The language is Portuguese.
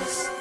paz.